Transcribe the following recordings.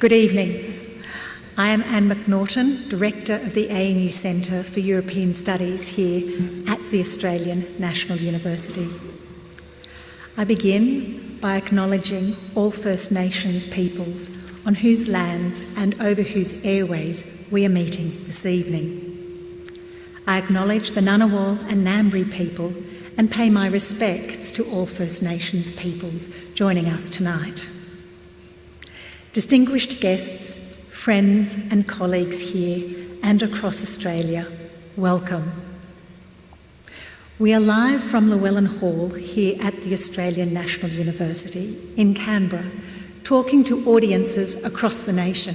Good evening. I am Anne McNaughton, Director of the ANU Centre for European Studies here at the Australian National University. I begin by acknowledging all First Nations peoples on whose lands and over whose airways we are meeting this evening. I acknowledge the Ngunnawal and Ngambri people and pay my respects to all First Nations peoples joining us tonight. Distinguished guests, friends and colleagues here and across Australia, welcome. We are live from Llewellyn Hall here at the Australian National University in Canberra, talking to audiences across the nation.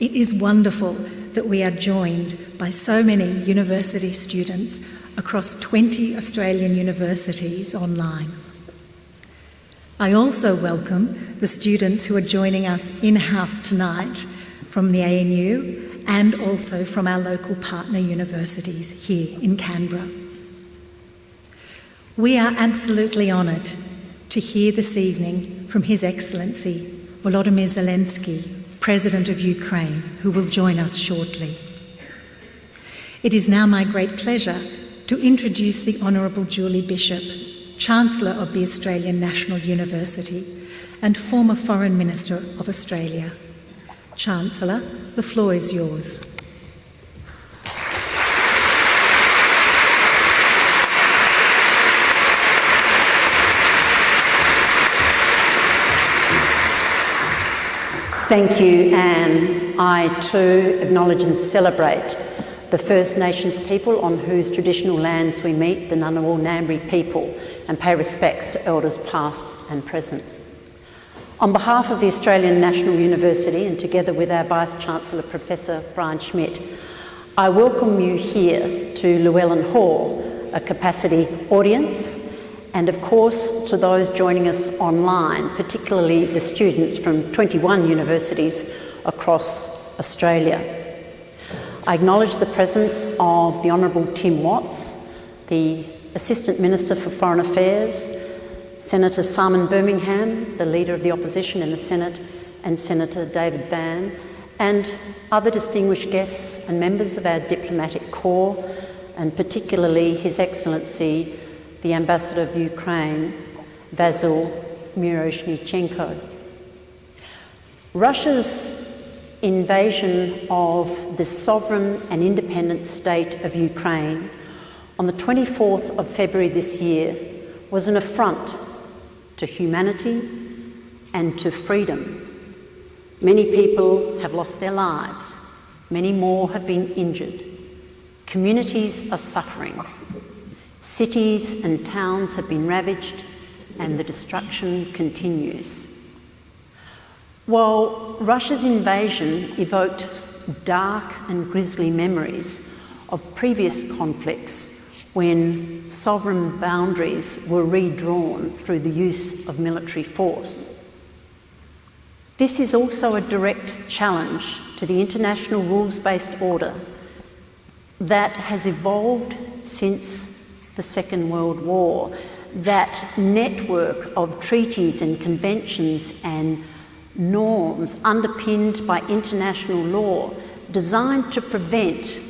It is wonderful that we are joined by so many university students across 20 Australian universities online. I also welcome the students who are joining us in-house tonight from the ANU and also from our local partner universities here in Canberra. We are absolutely honoured to hear this evening from His Excellency Volodymyr Zelensky, President of Ukraine, who will join us shortly. It is now my great pleasure to introduce the Honourable Julie Bishop, Chancellor of the Australian National University and former Foreign Minister of Australia. Chancellor, the floor is yours. Thank you, Anne. I too acknowledge and celebrate the First Nations people on whose traditional lands we meet, the Ngunnawal Ngambri people, and pay respects to elders past and present. On behalf of the Australian National University and together with our Vice-Chancellor Professor Brian Schmidt, I welcome you here to Llewellyn Hall, a capacity audience, and of course to those joining us online, particularly the students from 21 universities across Australia. I acknowledge the presence of the Honourable Tim Watts, the Assistant Minister for Foreign Affairs, Senator Simon Birmingham, the Leader of the Opposition in the Senate, and Senator David Van, and other distinguished guests and members of our diplomatic corps, and particularly His Excellency, the Ambassador of Ukraine, Vasyl Miroshnichenko. Russia's invasion of the sovereign and independent state of Ukraine on the 24th of February this year was an affront to humanity and to freedom. Many people have lost their lives, many more have been injured. Communities are suffering. Cities and towns have been ravaged and the destruction continues. While Russia's invasion evoked dark and grisly memories of previous conflicts when sovereign boundaries were redrawn through the use of military force. This is also a direct challenge to the international rules-based order that has evolved since the Second World War, that network of treaties and conventions and norms underpinned by international law designed to prevent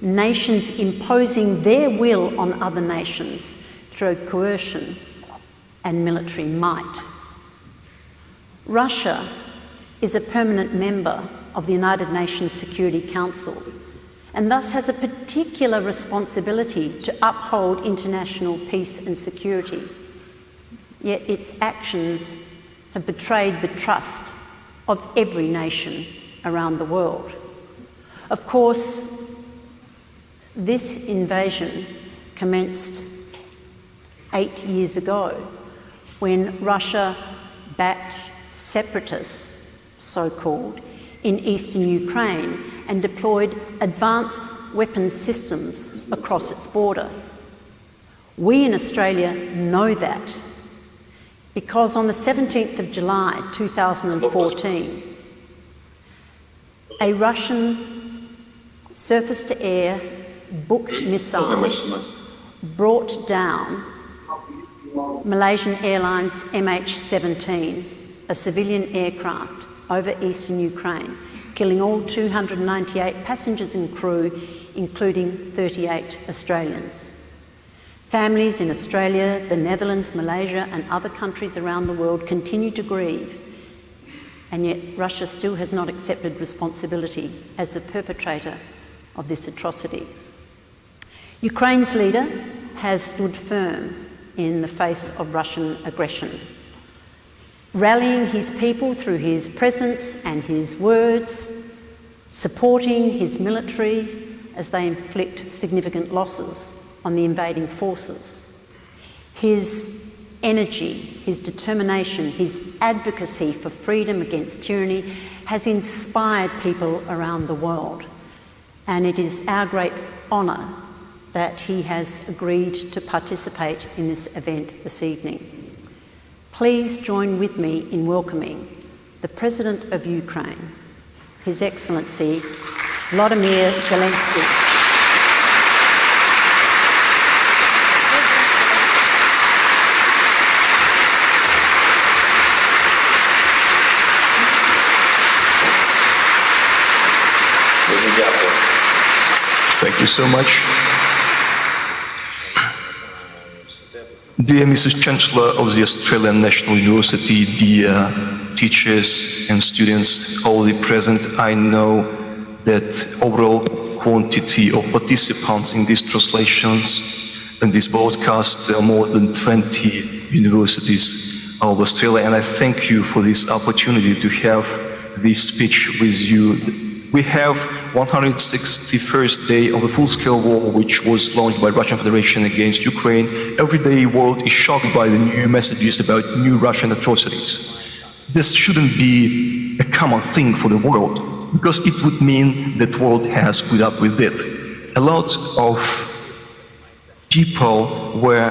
nations imposing their will on other nations through coercion and military might. Russia is a permanent member of the United Nations Security Council and thus has a particular responsibility to uphold international peace and security. Yet its actions have betrayed the trust of every nation around the world. Of course, this invasion commenced eight years ago when Russia backed separatists, so-called, in eastern Ukraine and deployed advanced weapons systems across its border. We in Australia know that because on the 17th of July 2014, a Russian surface-to-air Buk missile brought down Malaysian Airlines MH17, a civilian aircraft, over eastern Ukraine, killing all 298 passengers and crew, including 38 Australians. Families in Australia, the Netherlands, Malaysia, and other countries around the world continue to grieve, and yet Russia still has not accepted responsibility as the perpetrator of this atrocity. Ukraine's leader has stood firm in the face of Russian aggression, rallying his people through his presence and his words, supporting his military as they inflict significant losses on the invading forces. His energy, his determination, his advocacy for freedom against tyranny has inspired people around the world. And it is our great honour that he has agreed to participate in this event this evening. Please join with me in welcoming the President of Ukraine, His Excellency Vladimir Zelensky. Thank you so much. Dear Mrs. Chancellor of the Australian National University, dear teachers and students already present, I know that overall quantity of participants in these translations and this broadcast there are more than 20 universities of Australia and I thank you for this opportunity to have this speech with you we have 161st day of the full-scale war which was launched by Russian Federation against Ukraine. Every day world is shocked by the new messages about new Russian atrocities. This shouldn't be a common thing for the world because it would mean that world has put up with it. A lot of people were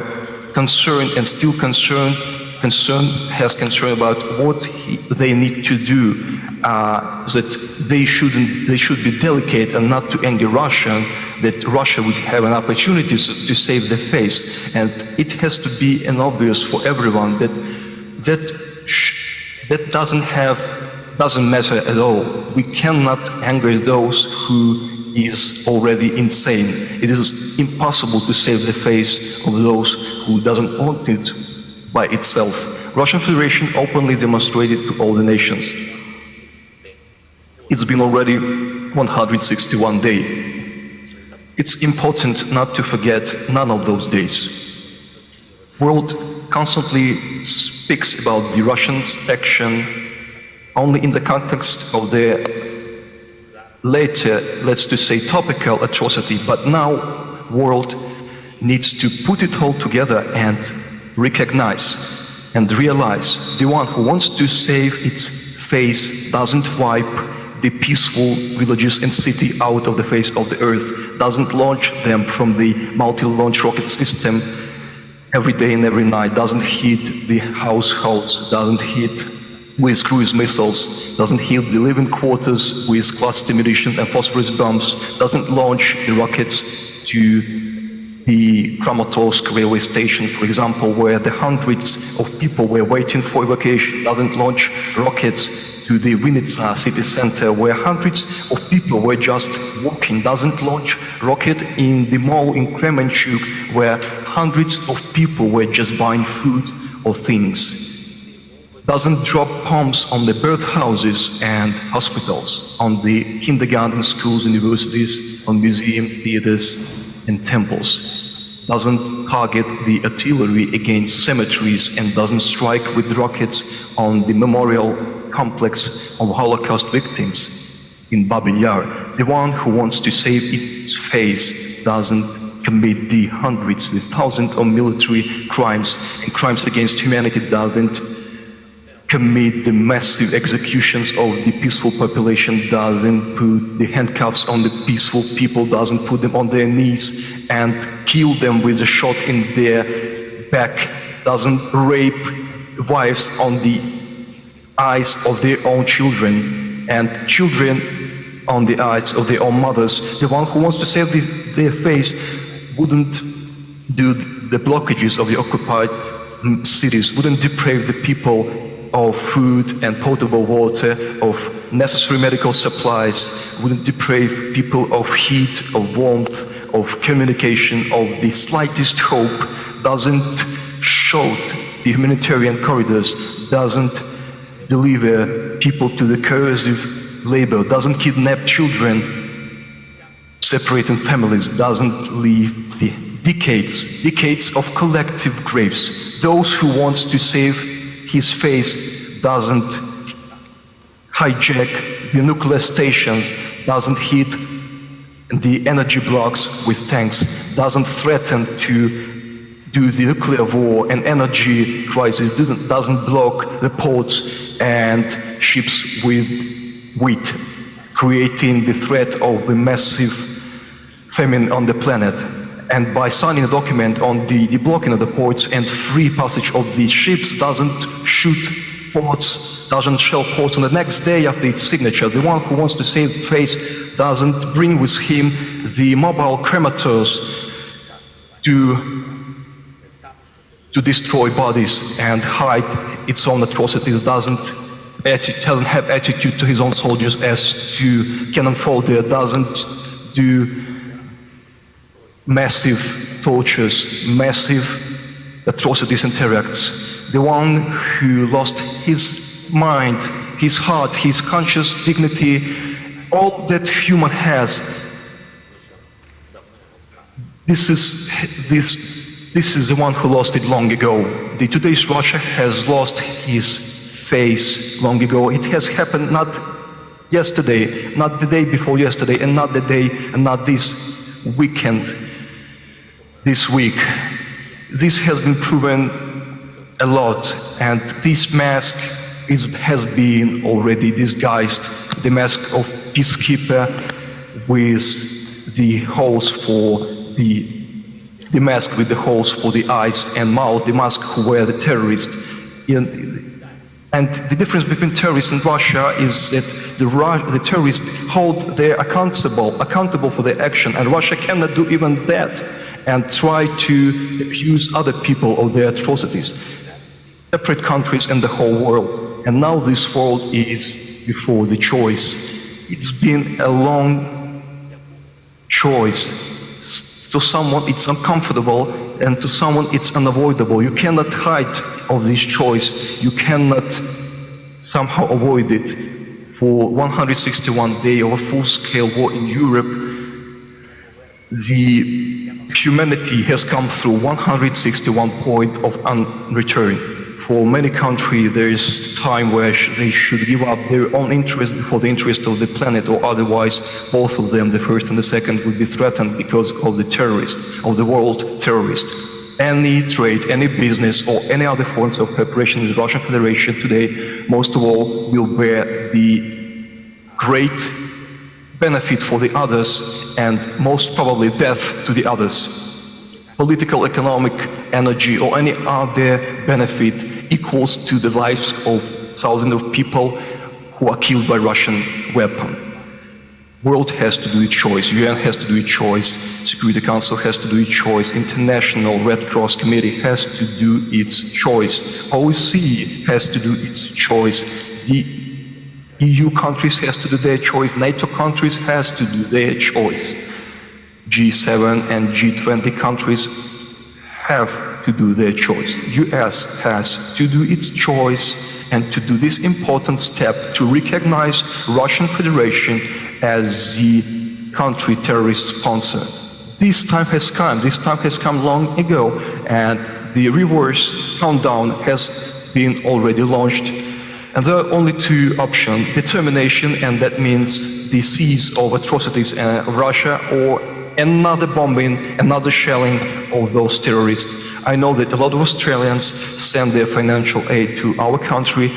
concerned and still concerned concern has concern about what he, they need to do uh, that they shouldn't they should be delicate and not to anger Russia that Russia would have an opportunity to, save the face and it has to be an obvious for everyone that that that doesn't have doesn't matter at all we cannot anger those who is already insane it is impossible to save the face of those who doesn't want it by itself. Russian Federation openly demonstrated to all the nations. It's been already 161 days. It's important not to forget none of those days. World constantly speaks about the Russians' action only in the context of their later, let's to say, topical atrocity, but now world needs to put it all together and recognize and realize the one who wants to save its face doesn't wipe the peaceful villages and city out of the face of the earth, doesn't launch them from the multi-launch rocket system every day and every night, doesn't hit the households, doesn't hit with cruise missiles, doesn't hit the living quarters with cluster munitions and phosphorus bombs, doesn't launch the rockets to the Kramatorsk railway station, for example, where the hundreds of people were waiting for evacuation, doesn't launch rockets to the Vinnytsia city center, where hundreds of people were just walking, doesn't launch rocket in the mall in Kremenchuk, where hundreds of people were just buying food or things. Doesn't drop bombs on the birth houses and hospitals, on the kindergarten schools, universities, on museum, theaters, and temples, doesn't target the artillery against cemeteries and doesn't strike with rockets on the memorial complex of Holocaust victims in Babin Yar. The one who wants to save its face doesn't commit the hundreds, the thousands of military crimes and crimes against humanity doesn't commit the massive executions of the peaceful population, doesn't put the handcuffs on the peaceful people, doesn't put them on their knees and kill them with a shot in their back, doesn't rape wives on the eyes of their own children and children on the eyes of their own mothers. The one who wants to save the, their face wouldn't do the blockages of the occupied cities, wouldn't deprave the people of food and potable water, of necessary medical supplies, wouldn't deprive people of heat, of warmth, of communication, of the slightest hope, doesn't shout the humanitarian corridors, doesn't deliver people to the coercive labor, doesn't kidnap children, separating families, doesn't leave the decades, decades of collective graves. Those who wants to save his face doesn't hijack the nuclear stations, doesn't hit the energy blocks with tanks, doesn't threaten to do the nuclear war and energy crisis, doesn't, doesn't block the ports and ships with wheat, creating the threat of a massive famine on the planet. And by signing a document on the deblocking of the ports and free passage of these ships doesn't shoot ports, doesn't shell ports on the next day after its signature. The one who wants to save face doesn't bring with him the mobile cremators to to destroy bodies and hide its own atrocities, doesn't, doesn't have attitude to his own soldiers as to cannon fodder, doesn't do massive tortures, massive atrocities and terrors. The one who lost his mind, his heart, his conscious dignity, all that human has. This is this this is the one who lost it long ago. The today's Russia has lost his face long ago. It has happened not yesterday, not the day before yesterday, and not the day and not this weekend, this week. This has been proven a lot, and this mask is, has been already disguised. The mask of peacekeeper with the holes for the the mask with the holes for the eyes and mouth, the mask who wear the terrorists. And the difference between terrorists and Russia is that the, the terrorists hold their accountable, accountable for their action, and Russia cannot do even that and try to accuse other people of their atrocities. Separate countries and the whole world. And now this world is before the choice. It's been a long choice to someone it's uncomfortable and to someone it's unavoidable. You cannot hide of this choice. You cannot somehow avoid it. For 161 days of a full-scale war in Europe, the humanity has come through 161 point of unreturn for many countries, there is time where they should give up their own interest before the interest of the planet, or otherwise, both of them, the first and the second, would be threatened because of the terrorists, of the world terrorists. Any trade, any business, or any other forms of cooperation with Russian Federation today, most of all, will bear the great benefit for the others and most probably death to the others. Political, economic, energy, or any other benefit equals to the lives of thousands of people who are killed by Russian weapon. World has to do its choice, UN has to do its choice, Security Council has to do its choice, International Red Cross Committee has to do its choice, OEC has to do its choice, the EU countries has to do their choice, NATO countries has to do their choice. G7 and G20 countries have to do their choice. US has to do its choice and to do this important step to recognize Russian Federation as the country terrorist sponsor. This time has come, this time has come long ago and the reverse countdown has been already launched and there are only two options, determination and that means the cease of atrocities in Russia or another bombing, another shelling of those terrorists. I know that a lot of Australians send their financial aid to our country,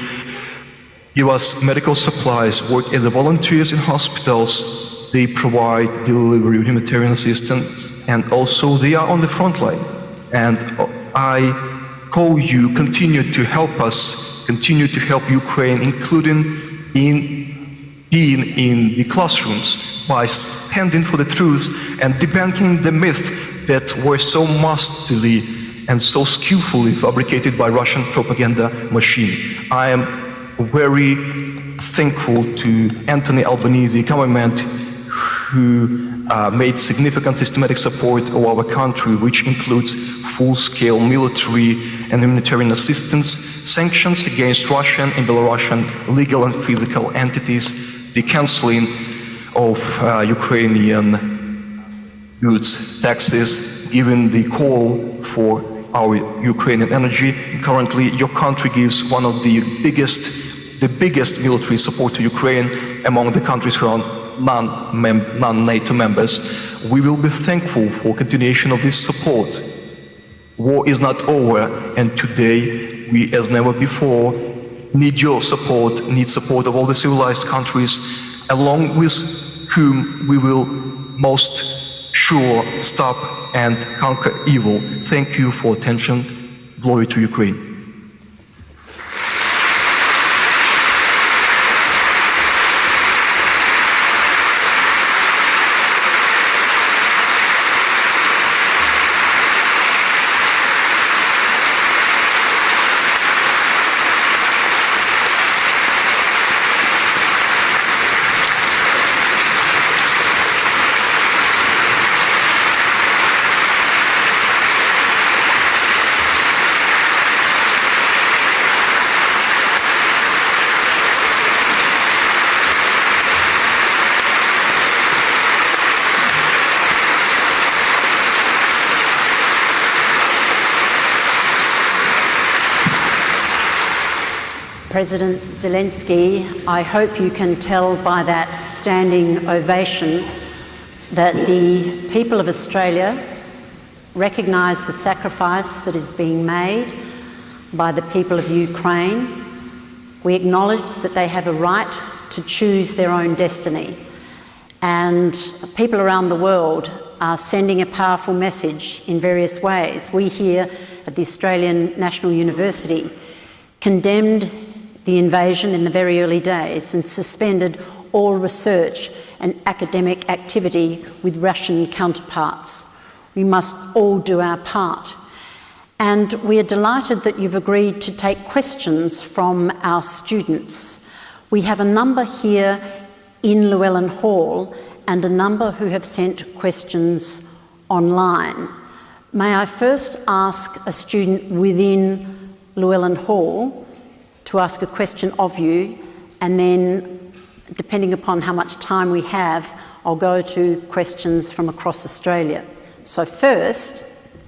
give us medical supplies, work as volunteers in hospitals, they provide delivery humanitarian assistance, and also they are on the front line. And I call you, continue to help us, continue to help Ukraine, including in being in the classrooms by standing for the truth and debunking the myth that were so masterly and so skillfully fabricated by Russian propaganda machine. I am very thankful to Anthony Albanese government who uh, made significant systematic support of our country, which includes full-scale military and humanitarian assistance, sanctions against Russian and Belarusian legal and physical entities, the cancelling of uh, Ukrainian goods taxes, given the call for our Ukrainian energy. Currently, your country gives one of the biggest, the biggest military support to Ukraine among the countries around non-NATO members. We will be thankful for continuation of this support. War is not over, and today we, as never before, need your support, need support of all the civilized countries, along with whom we will most sure stop and conquer evil. Thank you for attention. Glory to Ukraine. President Zelensky, I hope you can tell by that standing ovation that the people of Australia recognise the sacrifice that is being made by the people of Ukraine. We acknowledge that they have a right to choose their own destiny. And people around the world are sending a powerful message in various ways. We here at the Australian National University condemned the invasion in the very early days and suspended all research and academic activity with Russian counterparts. We must all do our part. And we are delighted that you've agreed to take questions from our students. We have a number here in Llewellyn Hall and a number who have sent questions online. May I first ask a student within Llewellyn Hall to ask a question of you, and then, depending upon how much time we have, I'll go to questions from across Australia. So, first,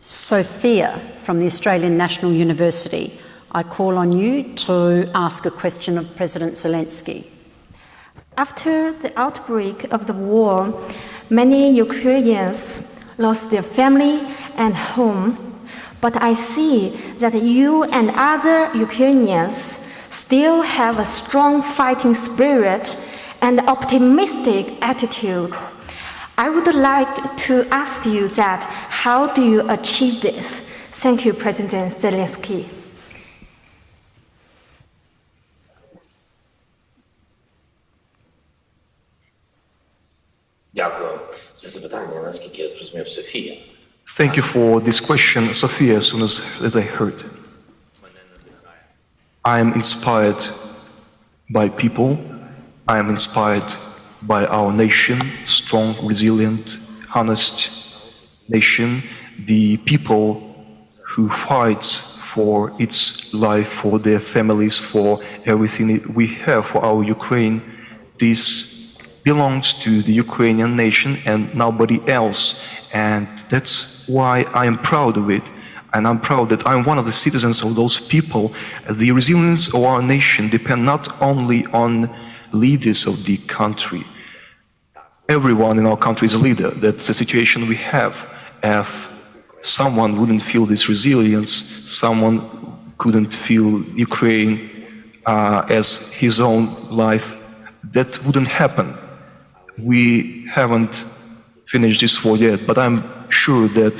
Sophia from the Australian National University. I call on you to ask a question of President Zelensky. After the outbreak of the war, many Ukrainians lost their family and home but I see that you and other Ukrainians still have a strong fighting spirit and optimistic attitude. I would like to ask you that how do you achieve this? Thank you, President Zelensky. Дякую за запитання. Наскільки я зрозумів, Софія. Thank you for this question, Sophia, as soon as, as I heard. I am inspired by people. I am inspired by our nation, strong, resilient, honest nation, the people who fights for its life, for their families, for everything we have for our Ukraine. This belongs to the Ukrainian nation and nobody else. And that's why I am proud of it. And I'm proud that I'm one of the citizens of those people. The resilience of our nation depends not only on leaders of the country. Everyone in our country is a leader. That's the situation we have. If someone wouldn't feel this resilience, someone couldn't feel Ukraine uh, as his own life, that wouldn't happen. We haven't finished this war yet, but I'm sure that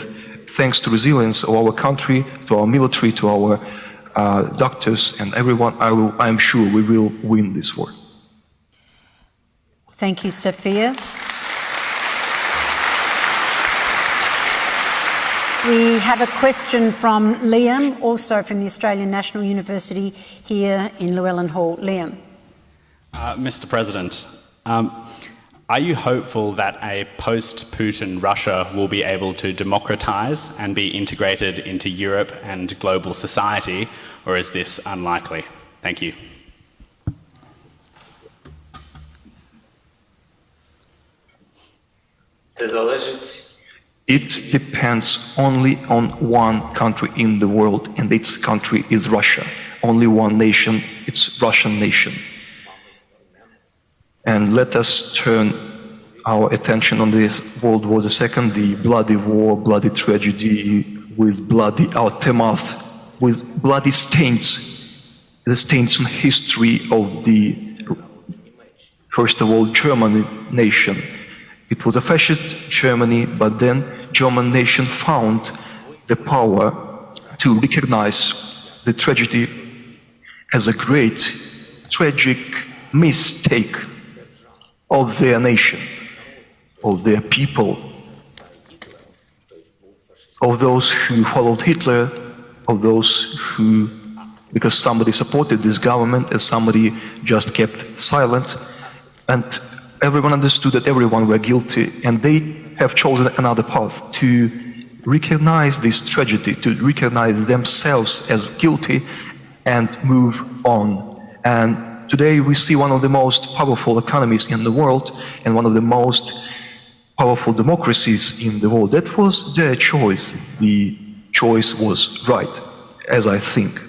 thanks to resilience of our country, to our military, to our uh, doctors and everyone, I, will, I am sure we will win this war. Thank you, Sophia. We have a question from Liam, also from the Australian National University here in Llewellyn Hall. Liam. Uh, Mr. President, um, are you hopeful that a post Putin Russia will be able to democratise and be integrated into Europe and global society, or is this unlikely? Thank you. It depends only on one country in the world, and its country is Russia. Only one nation, it's Russian nation. And let us turn our attention on the World War II, the bloody war, bloody tragedy, with bloody aftermath, with bloody stains, the stains on history of the, first of all, German nation. It was a fascist Germany, but then German nation found the power to recognize the tragedy as a great, tragic mistake of their nation, of their people, of those who followed Hitler, of those who, because somebody supported this government and somebody just kept silent, and everyone understood that everyone were guilty, and they have chosen another path to recognize this tragedy, to recognize themselves as guilty, and move on. And Today we see one of the most powerful economies in the world and one of the most powerful democracies in the world. That was their choice. The choice was right, as I think.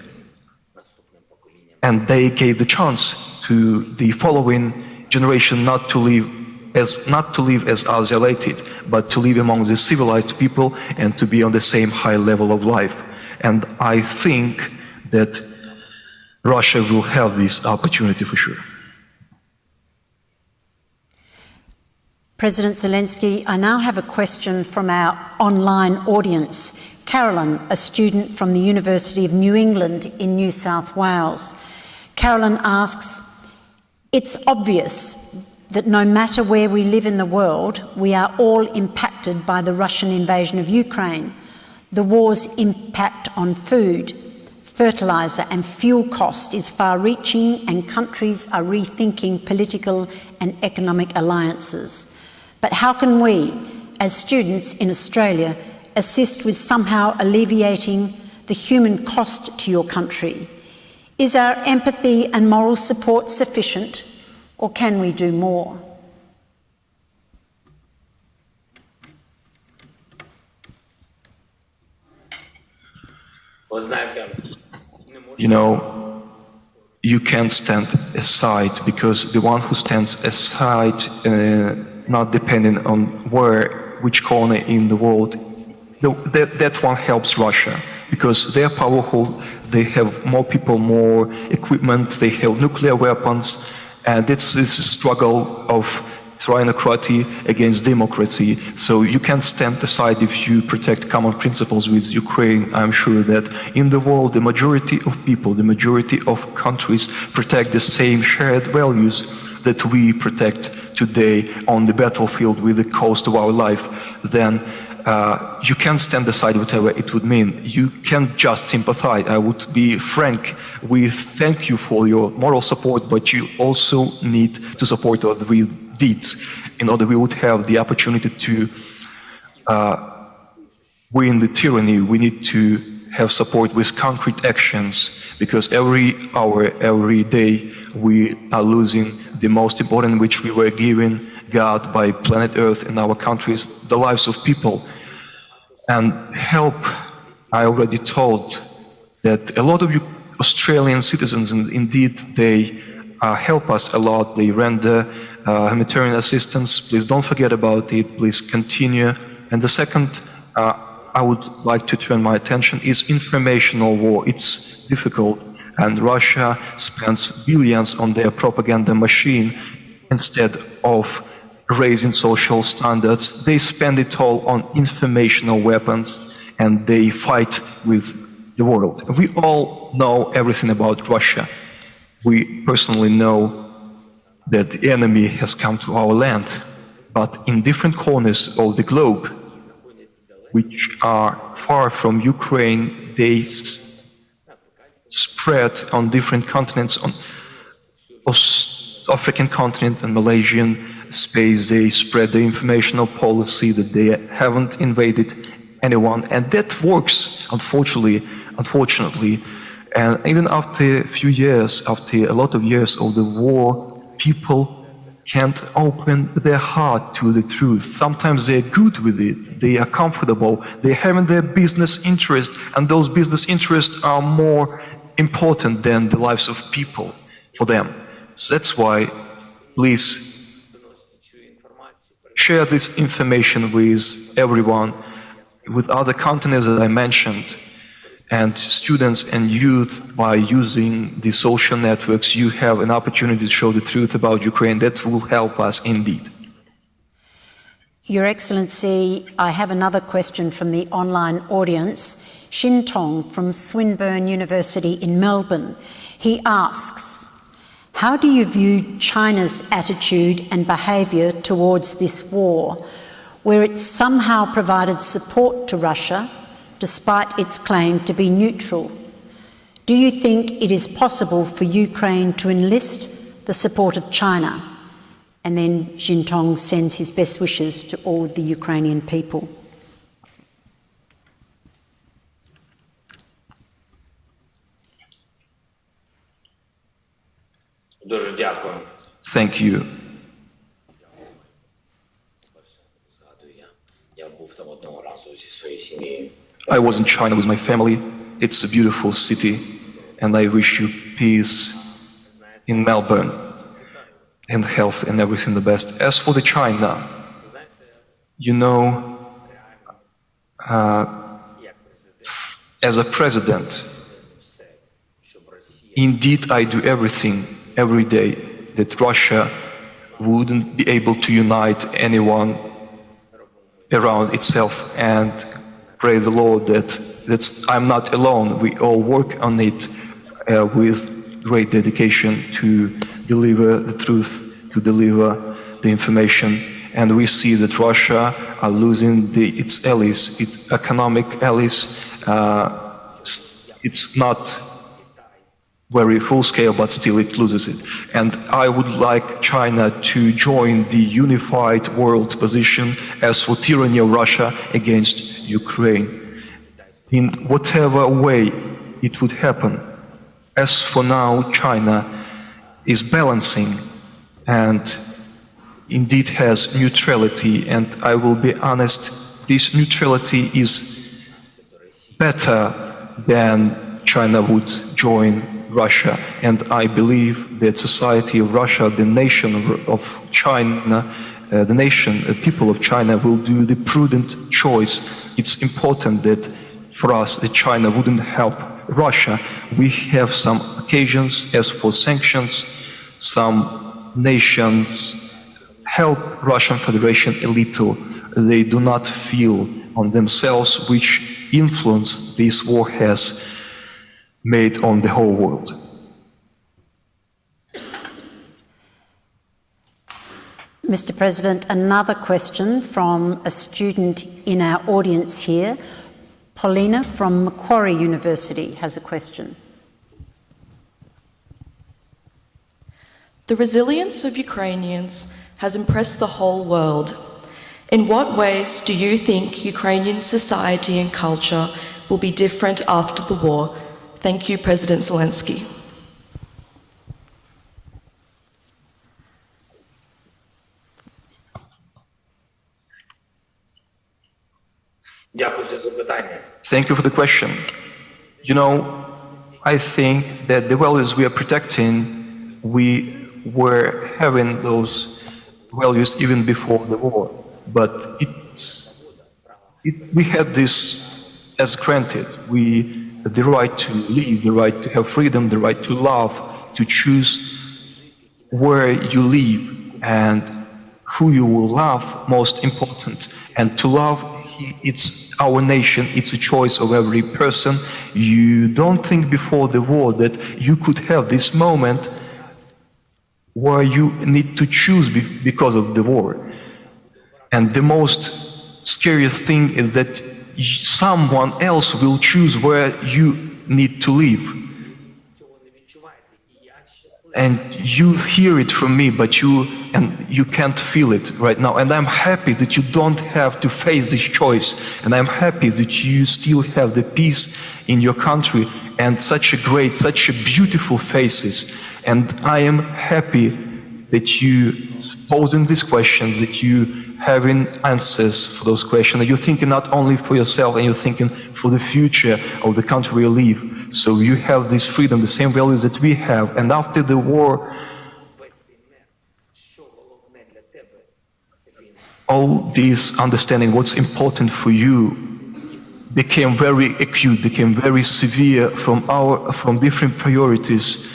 And they gave the chance to the following generation not to live as not to live as isolated, but to live among the civilized people and to be on the same high level of life. And I think that Russia will have this opportunity for sure. President Zelensky, I now have a question from our online audience. Carolyn, a student from the University of New England in New South Wales. Carolyn asks, It's obvious that no matter where we live in the world, we are all impacted by the Russian invasion of Ukraine. The war's impact on food, fertiliser and fuel cost is far reaching, and countries are rethinking political and economic alliances. But how can we, as students in Australia, assist with somehow alleviating the human cost to your country? Is our empathy and moral support sufficient, or can we do more? You know, you can't stand aside because the one who stands aside, uh, not depending on where, which corner in the world, the, that, that one helps Russia because they're powerful, they have more people, more equipment, they have nuclear weapons, and it's this struggle of trinocracy against democracy. So you can't stand aside if you protect common principles with Ukraine. I'm sure that in the world, the majority of people, the majority of countries protect the same shared values that we protect today on the battlefield with the cost of our life. Then uh, you can't stand aside whatever it would mean. You can't just sympathize. I would be frank. We thank you for your moral support, but you also need to support us with deeds in order we would have the opportunity to uh, win the tyranny. We need to have support with concrete actions because every hour, every day, we are losing the most important which we were given God by planet Earth and our countries, the lives of people. And help, I already told that a lot of you Australian citizens, indeed, they uh, help us a lot. They render uh, humanitarian assistance. Please don't forget about it. Please continue. And the second, uh, I would like to turn my attention is informational war. It's difficult, and Russia spends billions on their propaganda machine instead of raising social standards. They spend it all on informational weapons, and they fight with the world. We all know everything about Russia. We personally know that the enemy has come to our land, but in different corners of the globe, which are far from Ukraine, they spread on different continents, on African continent and Malaysian space. They spread the informational policy that they haven't invaded anyone, and that works. Unfortunately, unfortunately, and even after a few years, after a lot of years of the war, people can't open their heart to the truth. Sometimes they're good with it, they are comfortable, they have their business interests, and those business interests are more important than the lives of people for them. So that's why, please share this information with everyone, with other continents that I mentioned, and students and youth by using the social networks, you have an opportunity to show the truth about Ukraine. That will help us indeed. Your Excellency, I have another question from the online audience. Shin Tong from Swinburne University in Melbourne. He asks, how do you view China's attitude and behaviour towards this war, where it somehow provided support to Russia despite its claim to be neutral. Do you think it is possible for Ukraine to enlist the support of China? And then Jintong sends his best wishes to all the Ukrainian people. Thank you. I was in China with my family. It's a beautiful city, and I wish you peace in Melbourne and health and everything the best. As for the China, you know, uh, as a president, indeed I do everything every day that Russia wouldn't be able to unite anyone around itself and pray the Lord that that's, I'm not alone. We all work on it uh, with great dedication to deliver the truth, to deliver the information. And we see that Russia are losing the, its allies, its economic allies. Uh, it's not very full scale, but still it loses it. And I would like China to join the unified world position as for tyranny of Russia against Ukraine. In whatever way it would happen. As for now, China is balancing and indeed has neutrality. And I will be honest, this neutrality is better than China would join Russia. And I believe that society of Russia, the nation of- China, uh, the nation, the people of China will do the prudent choice. It's important that for us that China wouldn't help Russia. We have some occasions as for sanctions, some nations help Russian Federation a little. They do not feel on themselves which influence this war has made on the whole world. Mr President, another question from a student in our audience here. Paulina from Macquarie University has a question. The resilience of Ukrainians has impressed the whole world. In what ways do you think Ukrainian society and culture will be different after the war? Thank you, President Zelensky. Thank you for the question. You know, I think that the values we are protecting, we were having those values even before the war, but it, we had this as granted. We the right to live, the right to have freedom, the right to love, to choose where you live and who you will love, most important. And to love, it's our nation, it's a choice of every person. You don't think before the war that you could have this moment where you need to choose because of the war. And the most scariest thing is that someone else will choose where you need to live. And you hear it from me, but you and you can't feel it right now. And I'm happy that you don't have to face this choice. And I'm happy that you still have the peace in your country and such a great, such a beautiful faces. And I am happy that you posing these questions, that you having answers for those questions. You're thinking not only for yourself, and you're thinking for the future of the country you live. So you have this freedom, the same values that we have. And after the war, all this understanding what's important for you became very acute, became very severe from our from different priorities.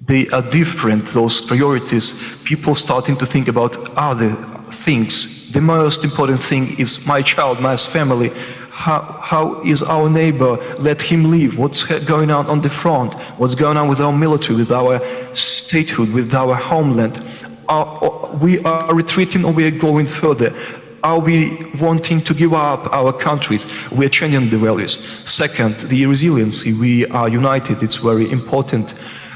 They are different, those priorities. People starting to think about other things. The most important thing is my child, my family. How, how is our neighbor? Let him live. What's going on on the front? What's going on with our military, with our statehood, with our homeland? Are, we are retreating or we are going further? Are we wanting to give up our countries? We are changing the values. Second, the resiliency. We are united. It's very important.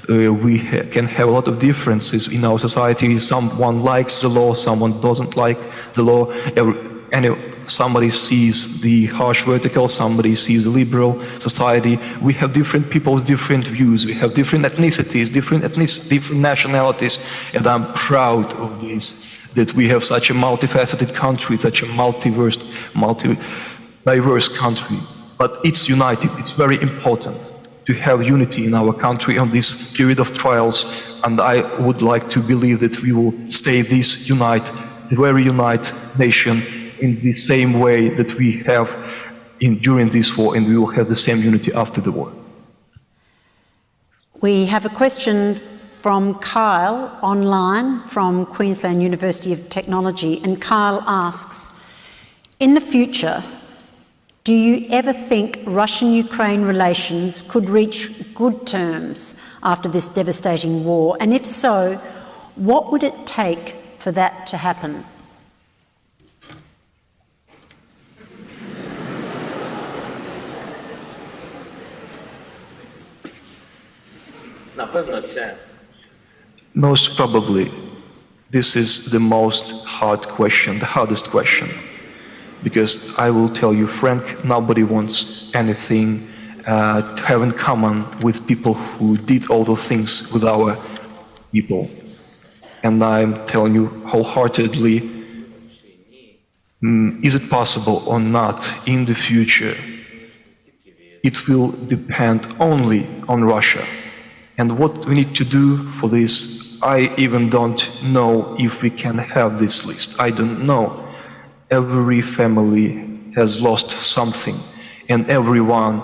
Uh, we ha- can have a lot of differences in our society. Someone likes the law, someone doesn't like the law. Every, any, somebody sees the harsh vertical, somebody sees the liberal society. We have different people's different views. We have different ethnicities, different ethnic, different nationalities, and I'm proud of this. That we have such a multifaceted country, such a multiverse, multi-diverse country. But it's united. It's very important to have unity in our country on this period of trials, and I would like to believe that we will stay this unite, very unite nation in the same way that we have in, during this war, and we will have the same unity after the war. We have a question from Kyle online from Queensland University of Technology, and Kyle asks In the future, do you ever think Russian-Ukraine relations could reach good terms after this devastating war? And if so, what would it take for that to happen? Most probably, this is the most hard question, the hardest question. Because I will tell you, Frank, nobody wants anything uh, to have in common with people who did all those things with our people. And I'm telling you wholeheartedly, mm, is it possible or not in the future? It will depend only on Russia. And what we need to do for this, I even don't know if we can have this list. I don't know. Every family has lost something, and everyone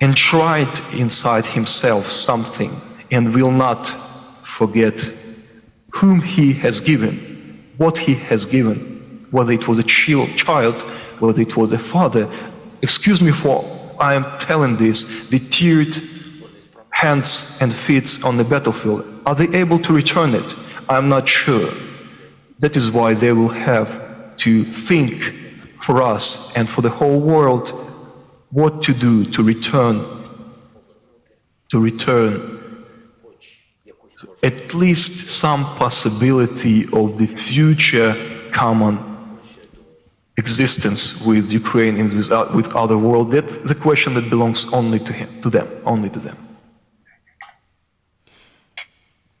enshrined inside himself something, and will not forget whom he has given, what he has given, whether it was a child, whether it was a father. Excuse me for I am telling this, the teared hands and feet on the battlefield, are they able to return it? I'm not sure. That is why they will have to think for us and for the whole world what to do to return, to return at least some possibility of the future common existence with Ukraine and with, uh, with other world. That's the question that belongs only to him, to them, only to them.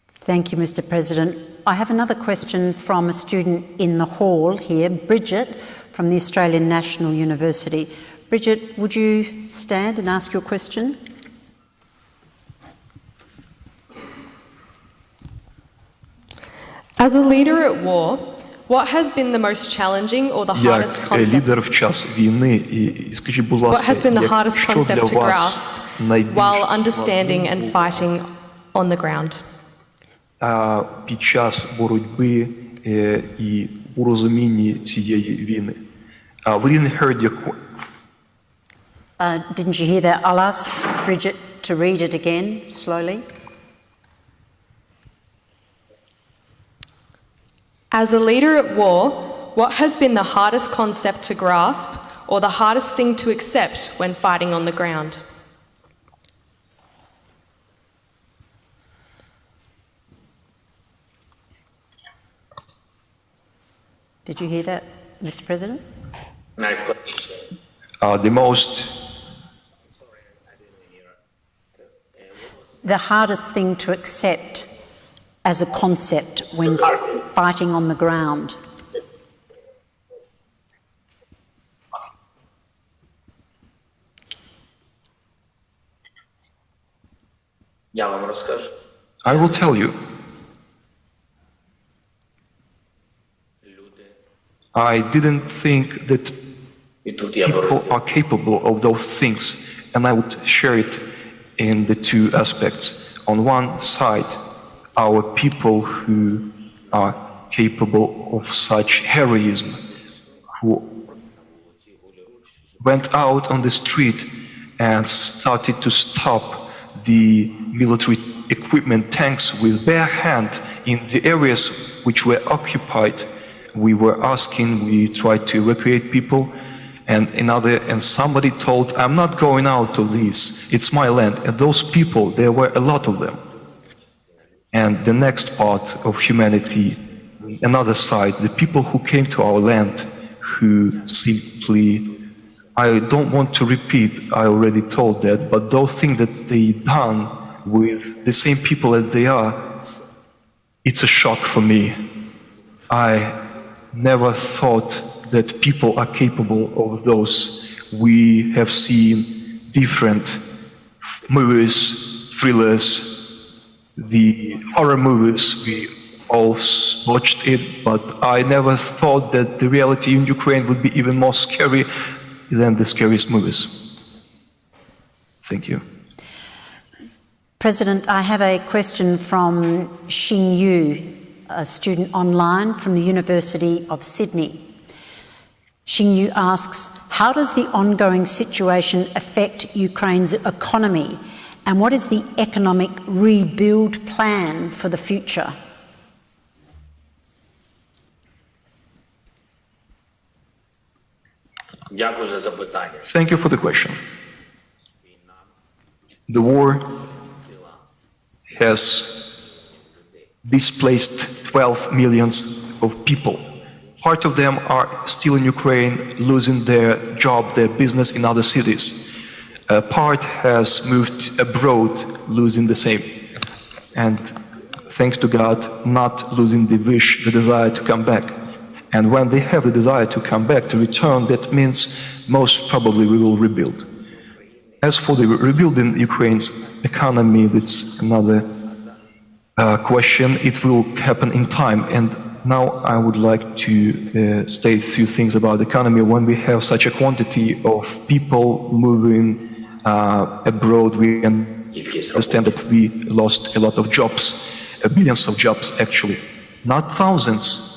Thank you, Mr. President. I have another question from a student in the hall here, Bridget from the Australian National University. Bridget, would you stand and ask your question? As a leader at war, what has been the most challenging or the hardest Як concept? лідер в час війни, і, і скажіть, будь What ласка, has been the як- hardest що concept для to вас grasp найбільш while understanding складним and було, fighting on the ground? а, під час боротьби е, і у розумінні цієї війни? Uh, we didn't heard your qu- Uh, didn't you hear that? I'll ask Bridget to read it again slowly. As a leader at war, what has been the hardest concept to grasp or the hardest thing to accept when fighting on the ground? Did you hear that, Mr. President? Nice question. Uh, the most the hardest thing to accept as a concept when fighting on the ground. I will tell you. I didn't think that people are capable of those things, and I would share it in the two aspects. On one side, our people who are capable of such heroism, who went out on the street and started to stop the military equipment tanks with bare hand in the areas which were occupied we were asking, we tried to evacuate people, and another, and somebody told, "I'm not going out of this. It's my land." And those people, there were a lot of them. And the next part of humanity, another side, the people who came to our land, who simply I don't want to repeat, I already told that, but those things that they done with the same people that they are, it's a shock for me. I never thought that people are capable of those. We have seen different movies, thrillers, the horror movies, we all watched it, but I never thought that the reality in Ukraine would be even more scary than the scariest movies. Thank you. President, I have a question from Xing Yu, a student online from the University of Sydney. Xingyu asks, how does the ongoing situation affect Ukraine's economy and what is the economic rebuild plan for the future? Thank you for the question. The war has displaced 12 millions of people. Part of them are still in Ukraine, losing their job, their business in other cities. A part has moved abroad, losing the same. And thanks to God, not losing the wish, the desire to come back. And when they have the desire to come back, to return, that means most probably we will rebuild. As for the rebuilding Ukraine's economy, that's another uh, question, it will happen in time. And now I would like to uh, state a few things about the economy. When we have such a quantity of people moving uh, abroad, we understand that we lost a lot of jobs, uh, billions of jobs actually, not thousands,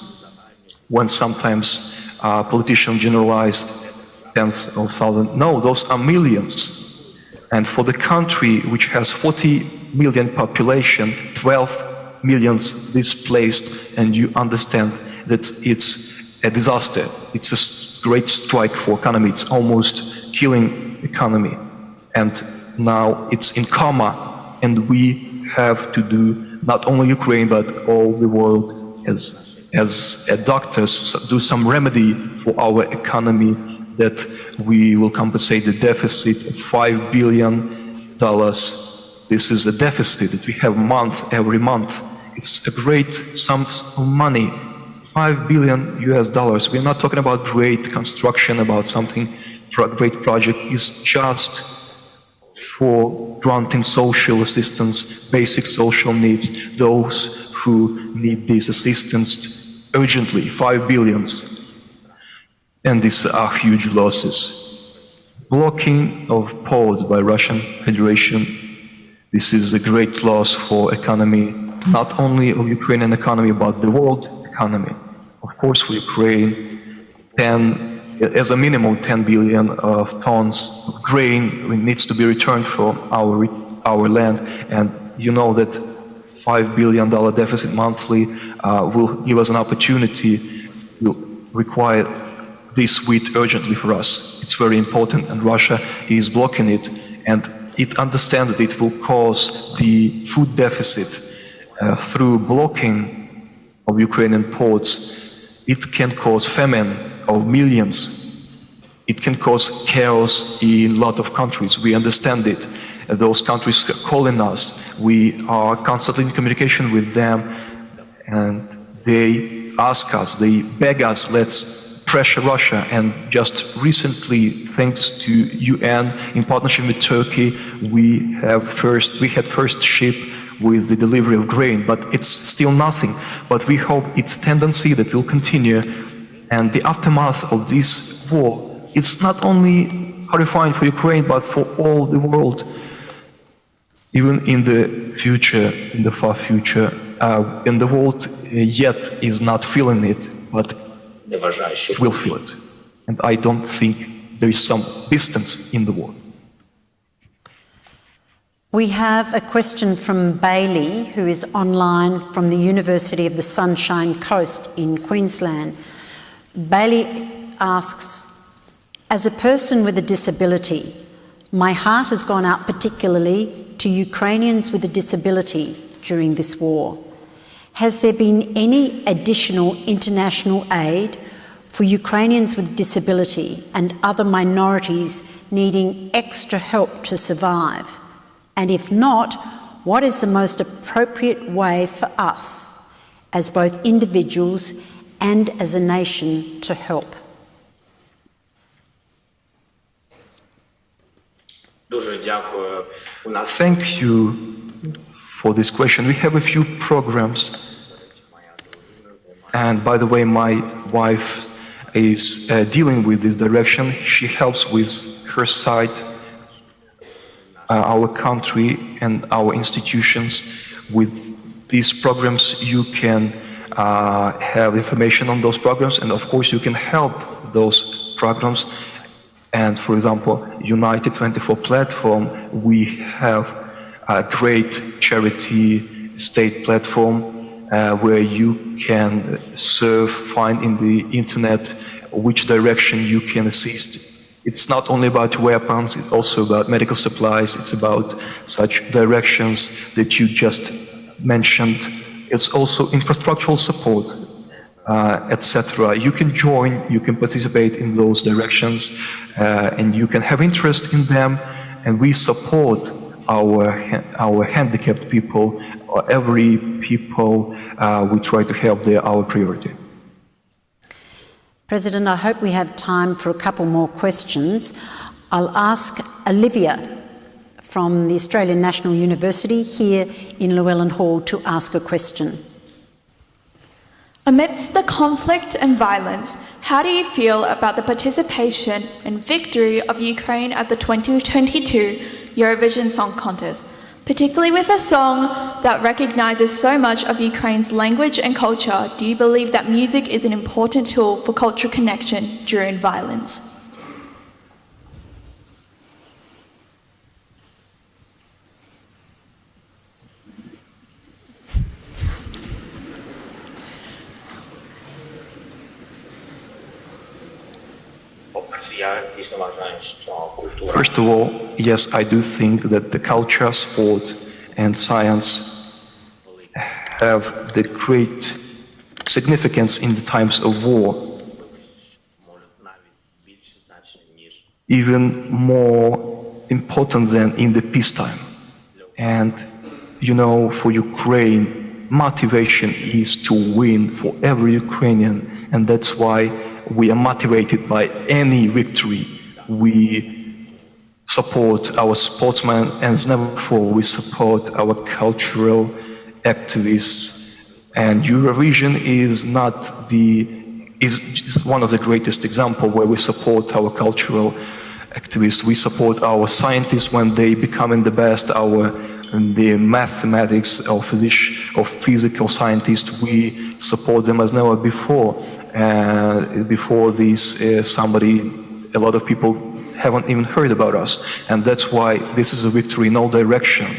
when sometimes uh, politicians generalize tens of thousands. No, those are millions. And for the country which has 40 million population, 12 millions displaced, and you understand that it's a disaster. It's a great strike for economy. It's almost killing economy. And now it's in coma, and we have to do not only Ukraine but all the world as as doctors do some remedy for our economy that we will compensate the deficit of five billion dollars. This is a deficit that we have month every month. It's a great sum of money, five billion US dollars. We're not talking about great construction, about something for a great project. It's just for granting social assistance, basic social needs, those who need this assistance urgently, five billions. And these are huge losses. Blocking of ports by Russian Federation, this is a great loss for economy, not only of Ukrainian economy, but the world economy. Of course, for Ukraine, 10, as a minimum 10 billion of tons of grain needs to be returned from our, our land. And you know that $5 billion deficit monthly uh, will give us an opportunity, will require this wheat urgently for us. It's very important, and Russia is blocking it, and it understands that it will cause the food deficit uh, through blocking of Ukrainian ports. It can cause famine of millions. It can cause chaos in a lot of countries. We understand it. Those countries calling us. We are constantly in communication with them, and they ask us, they beg us, let's pressure Russia. And just recently, thanks to UN, in partnership with Turkey, we have first, we had first ship with the delivery of grain, but it's still nothing. But we hope its tendency that will continue and the aftermath of this war. It's not only horrifying for Ukraine, but for all the world. Even in the future, in the far future, uh, and the world uh, yet is not feeling it, but it will feel it. And I don't think there is some distance in the war. We have a question from Bailey, who is online from the University of the Sunshine Coast in Queensland. Bailey asks As a person with a disability, my heart has gone out particularly to Ukrainians with a disability during this war. Has there been any additional international aid for Ukrainians with disability and other minorities needing extra help to survive? And if not, what is the most appropriate way for us as both individuals and as a nation to help? Thank you for this question. We have a few programs. And by the way, my wife is uh, dealing with this direction. She helps with her side, uh, our country, and our institutions. With these programs, you can uh, have information on those programs, and of course, you can help those programs. And for example, United 24 platform, we have great charity state platform uh, where you can serve, find in the internet which direction you can assist. It's not only about weapons, it's also about medical supplies, it's about such directions that you just mentioned. It's also infrastructural support, uh, etc. You can join, you can participate in those directions, uh, and you can have interest in them, and we support our, our handicapped people, or every people uh, we try to help, they're our priority. President, I hope we have time for a couple more questions. I'll ask Olivia from the Australian National University here in Llewellyn Hall to ask a question. Amidst the conflict and violence, how do you feel about the participation and victory of Ukraine at the 2022 Eurovision Song Contest, particularly with a song that recognizes so much of Ukraine's language and culture? Do you believe that music is an important tool for cultural connection during violence? First of all, yes, I do think that the culture, sport and science have the great significance in the times of war, even more important than in the peacetime. And, you know, for Ukraine, motivation is to win for every Ukrainian, and that's why we are motivated by any victory. We support our sportsmen, and never before, we support our cultural activists. And Eurovision is not the is is one of the greatest example where we support our cultural activists. We support our scientists when they becoming the best. Our the mathematics or physics or physical scientists. We support them as never before. Uh, before this, uh, somebody, a lot of people haven't even heard about us, and that's why this is a victory in all direction,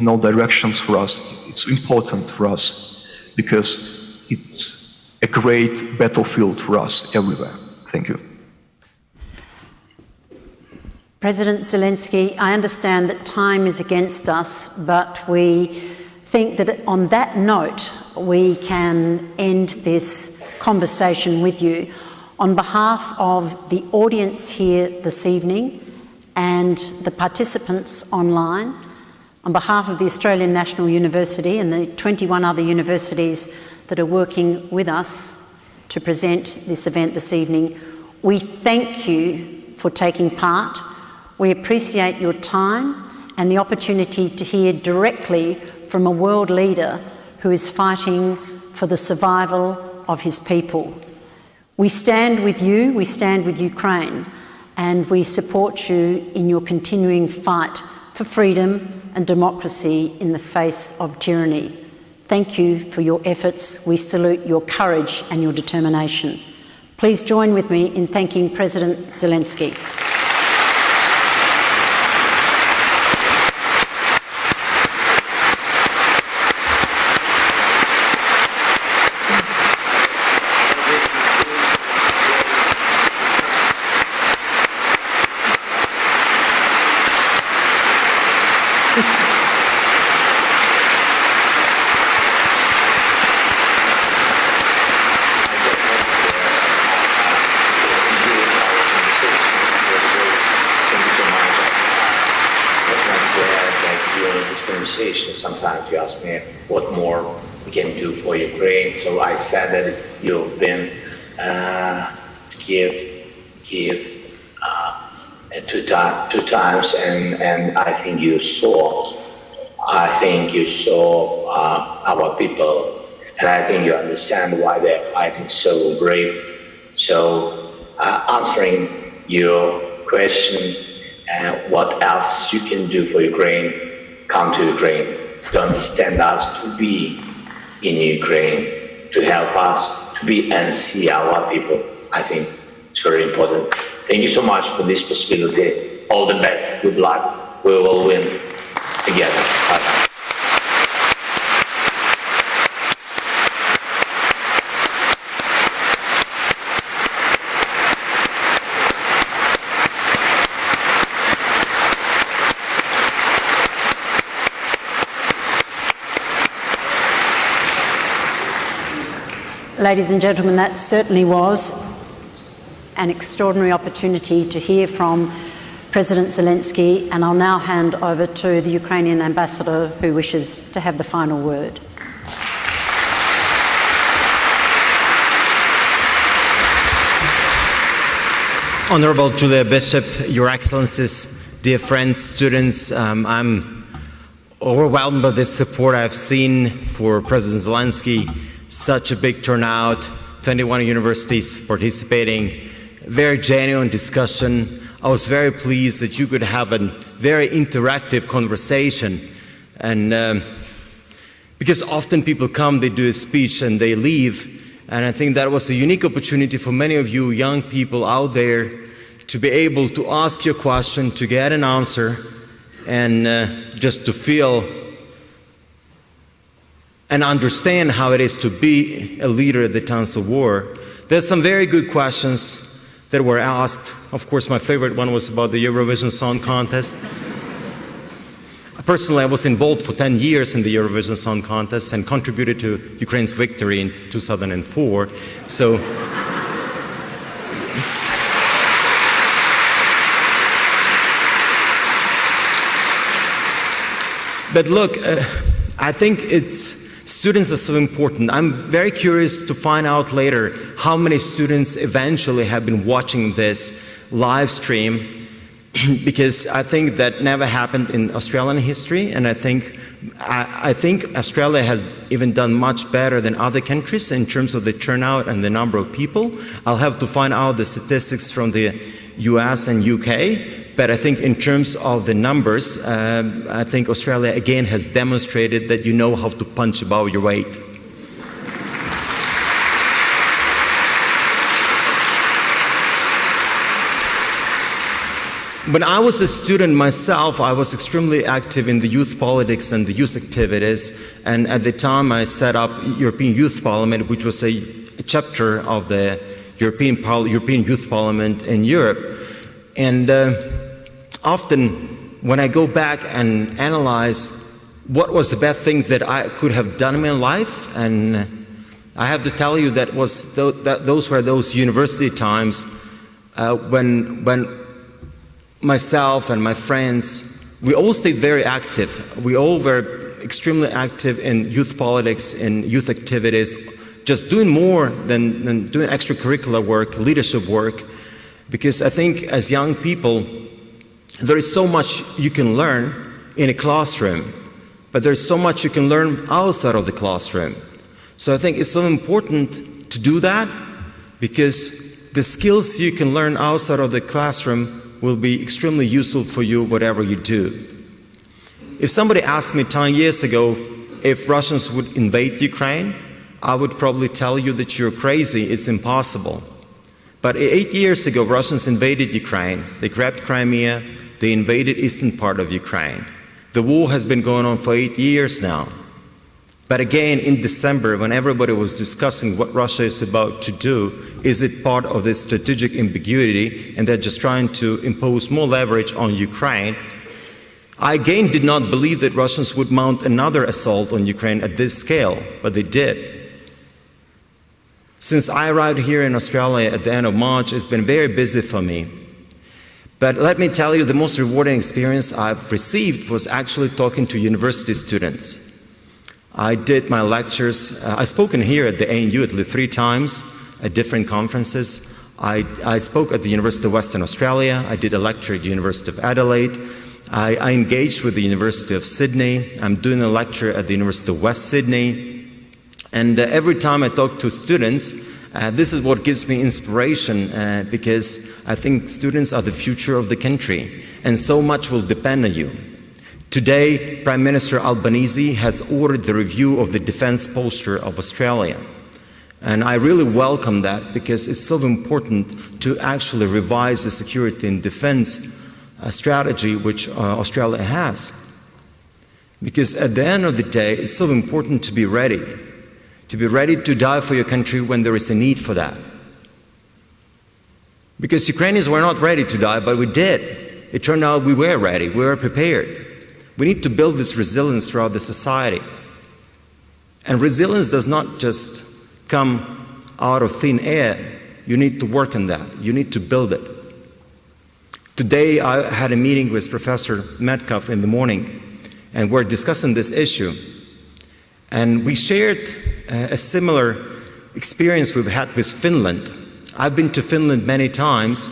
in all directions for us. It's important for us because it's a great battlefield for us everywhere. Thank you. President Zelensky, I understand that time is against us, but we think that on that note, we can end this conversation with you. On behalf of the audience here this evening and the participants online, on behalf of the Australian National University and the 21 other universities that are working with us to present this event this evening, we thank you for taking part. We appreciate your time and the opportunity to hear directly from a world leader who is fighting for the survival of his people. We stand with you, we stand with Ukraine, and we support you in your continuing fight for freedom and democracy in the face of tyranny. Thank you for your efforts. We salute your courage and your determination. Please join with me in thanking President Zelensky. sometimes you ask me what more we can do for Ukraine. So I said that you've been uh, Kiev, Kiev uh, two, two times, I think you saw. I think you saw uh, our people, and I think you understand why they're fighting so brave. So uh, answering your question, uh, what else you can do for Ukraine, come to Ukraine to understand us, to be in Ukraine, to help us to be and see our people. I think it's very important. Thank you so much for this possibility. All the best. Good luck. We will win together. Ladies and gentlemen, that certainly was an extraordinary opportunity to hear from President Zelensky, and I'll now hand over to the Ukrainian ambassador who wishes to have the final word. Honorable Julia Bishop, Your Excellencies, dear friends, students, um, I'm overwhelmed by the support I've seen for President Zelensky such a big turnout, 21 universities participating, very genuine discussion. I was very pleased that you could have a very interactive conversation. And um, because often people come, they do a speech and they leave. And I think that was a unique opportunity for many of you young people out there to be able to ask your question, to get an answer, and uh, just to feel and understand how it is to be a leader at the times of war. There's some very good questions that were asked. Of course, my favorite one was about the Eurovision Song Contest. Personally, I was involved for 10 years in the Eurovision Song Contest and contributed to Ukraine's victory in 2004. So, but look, uh, I think it's Students are so important. I'm very curious to find out later how many students eventually have been watching this live stream because I think that never happened in Australian history, and I think I, I, think Australia has even done much better than other countries in terms of the turnout and the number of people. I'll have to find out the statistics from the U.S. and U.K. But I think in terms of the numbers, um, I think Australia again has demonstrated that you know how to punch above your weight. When I was a student myself, I was extremely active in the youth politics and the youth activities. And at the time, I set up European Youth Parliament, which was a, a chapter of the European, European Youth Parliament in Europe. And uh, often when I go back and analyze what was the best thing that I could have done in my life, and I have to tell you that was th- that those were those university times uh, when when myself and my friends we all stayed very active. We all were extremely active in youth politics, in youth activities, just doing more than, than doing extracurricular work, leadership work, because I think as young people, there is so much you can learn in a classroom, but there's so much you can learn outside of the classroom. So I think it's so important to do that because the skills you can learn outside of the classroom will be extremely useful for you whatever you do. If somebody asked me 10 years ago if Russians would invade Ukraine, I would probably tell you that you're crazy, it's impossible. But eight years ago, Russians invaded Ukraine. They grabbed Crimea, they invaded eastern part of Ukraine. The war has been going on for eight years now. But again, in December, when everybody was discussing what Russia is about to do, is it part of this strategic ambiguity and they're just trying to impose more leverage on Ukraine? I again did not believe that Russians would mount another assault on Ukraine at this scale, but they did. Since I arrived here in Australia at the end of March, it's been very busy for me. But let me tell you, the most rewarding experience I've received was actually talking to university students. I did my lectures, uh, I've spoken here at the ANU at least three times at different conferences. I, I, spoke at the University of Western Australia, I did a lecture at the University of Adelaide, I, I engaged with the University of Sydney, I'm doing a lecture at the University of West Sydney, and uh, every time I talk to students, uh, this is what gives me inspiration uh, because I think students are the future of the country and so much will depend on you. Today, Prime Minister Albanese has ordered the review of the defense posture of Australia. And I really welcome that because it's so important to actually revise the security and defense uh, strategy which uh, Australia has. Because at the end of the day, it's so important to be ready to be ready to die for your country when there is a need for that. Because Ukrainians were not ready to die, but we did. It turned out we were ready, we were prepared. We need to build this resilience throughout the society. And resilience does not just come out of thin air. You need to work on that, you need to build it. Today, I had a meeting with Professor Medcalf in the morning, and we're discussing this issue. And we shared a similar experience we've had with Finland. I've been to Finland many times,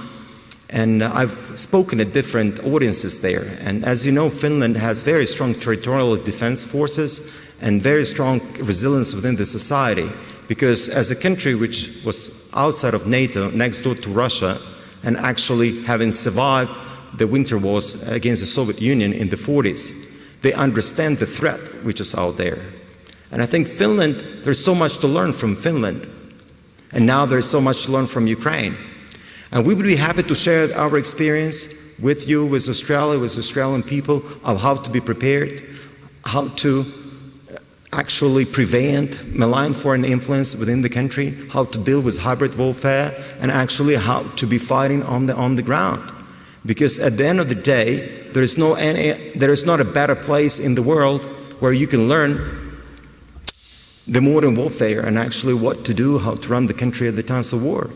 and I've spoken at different audiences there. And as you know, Finland has very strong territorial defense forces and very strong resilience within the society. Because as a country which was outside of NATO, next door to Russia, and actually having survived the winter wars against the Soviet Union in the 40s, they understand the threat which is out there. And I think Finland, there's so much to learn from Finland. And now there's so much to learn from Ukraine. And we would be happy to share our experience with you, with Australia, with Australian people, of how to be prepared, how to actually prevent malign foreign influence within the country, how to deal with hybrid warfare, and actually how to be fighting on the, on the ground. Because at the end of the day, there is, no any, there is not a better place in the world where you can learn the modern warfare and actually what to do, how to run the country at the times of war.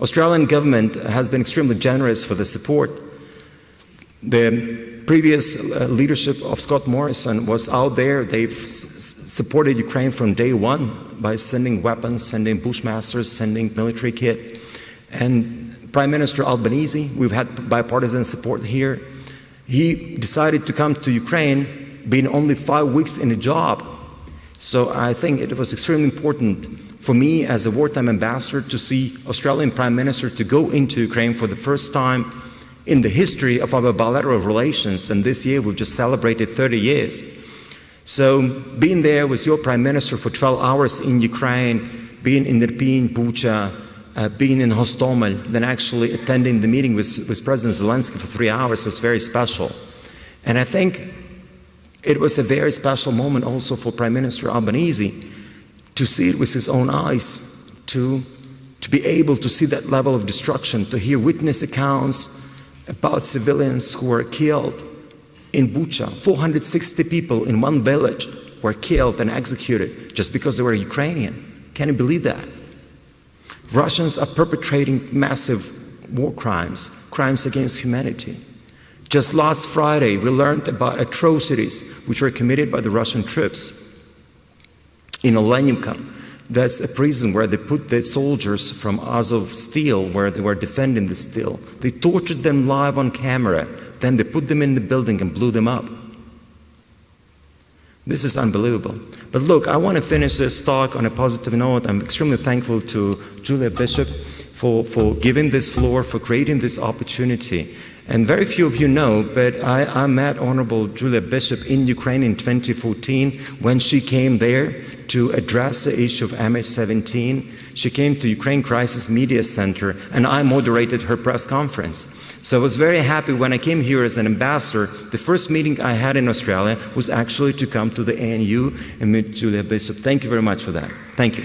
Australian government has been extremely generous for the support. The previous uh, leadership of Scott Morrison was out there. They've supported Ukraine from day one by sending weapons, sending bushmasters, sending military kit. And Prime Minister Albanese, we've had bipartisan support here. He decided to come to Ukraine being only five weeks in a job so I think it was extremely important for me as a wartime ambassador to see Australian Prime Minister to go into Ukraine for the first time in the history of our bilateral relations. And this year we've just celebrated 30 years. So being there with your Prime Minister for 12 hours in Ukraine, being in Irpin, Bucha, uh, being in Hostomel, then actually attending the meeting with, with President Zelensky for three hours was very special. And I think it was a very special moment also for Prime Minister Albanese to see it with his own eyes, to, to be able to see that level of destruction, to hear witness accounts, about civilians who were killed in Bucha. 460 people in one village were killed and executed just because they were Ukrainian. Can you believe that? Russians are perpetrating massive war crimes, crimes against humanity. Just last Friday, we learned about atrocities which were committed by the Russian troops in Olenivka. That's a prison where they put the soldiers from Azovstal, where they were defending the steel. They tortured them live on camera. Then they put them in the building and blew them up. This is unbelievable. But look, I want to finish this talk on a positive note. I'm extremely thankful to Julia Bishop for, for giving this floor, for creating this opportunity. And very few of you know, but I, I met Honorable Julia Bishop in Ukraine in 2014 when she came there to address the issue of MH17. She came to Ukraine Crisis Media Center and I moderated her press conference. So I was very happy when I came here as an ambassador. The first meeting I had in Australia was actually to come to the ANU and meet Julia Bishop. Thank you very much for that. Thank you.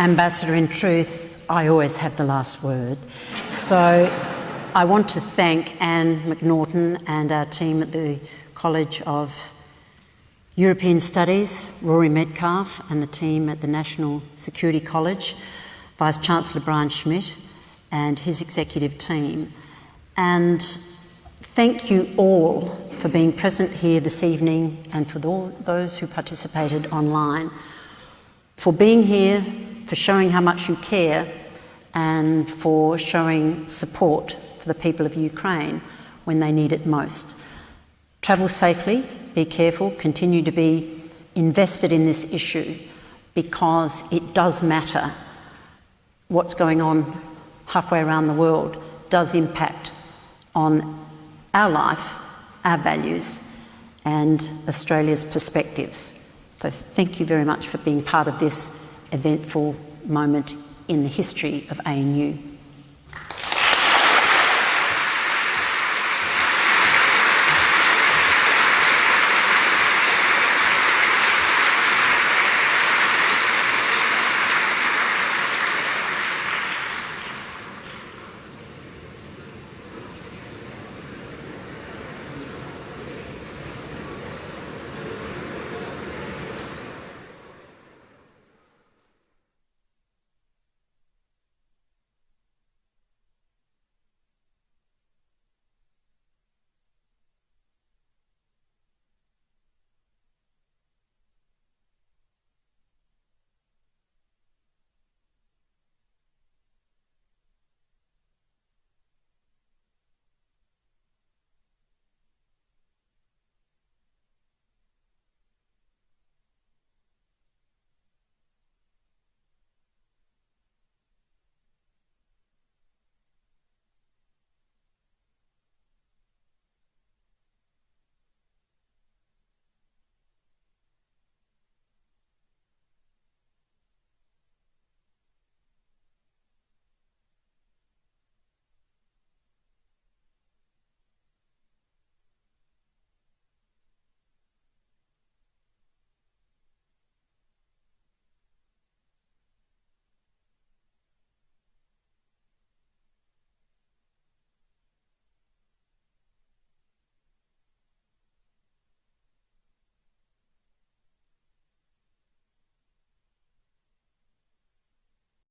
Ambassador, in truth, I always have the last word. So I want to thank Anne McNaughton and our team at the College of European Studies, Rory Medcalf, and the team at the National Security College, Vice Chancellor Brian Schmidt, and his executive team. And thank you all for being present here this evening and for those who participated online, for being here, for showing how much you care, and for showing support for the people of Ukraine when they need it most. Travel safely, be careful, continue to be invested in this issue because it does matter. What's going on halfway around the world does impact on our life, our values, and Australia's perspectives. So, thank you very much for being part of this eventful moment in the history of ANU.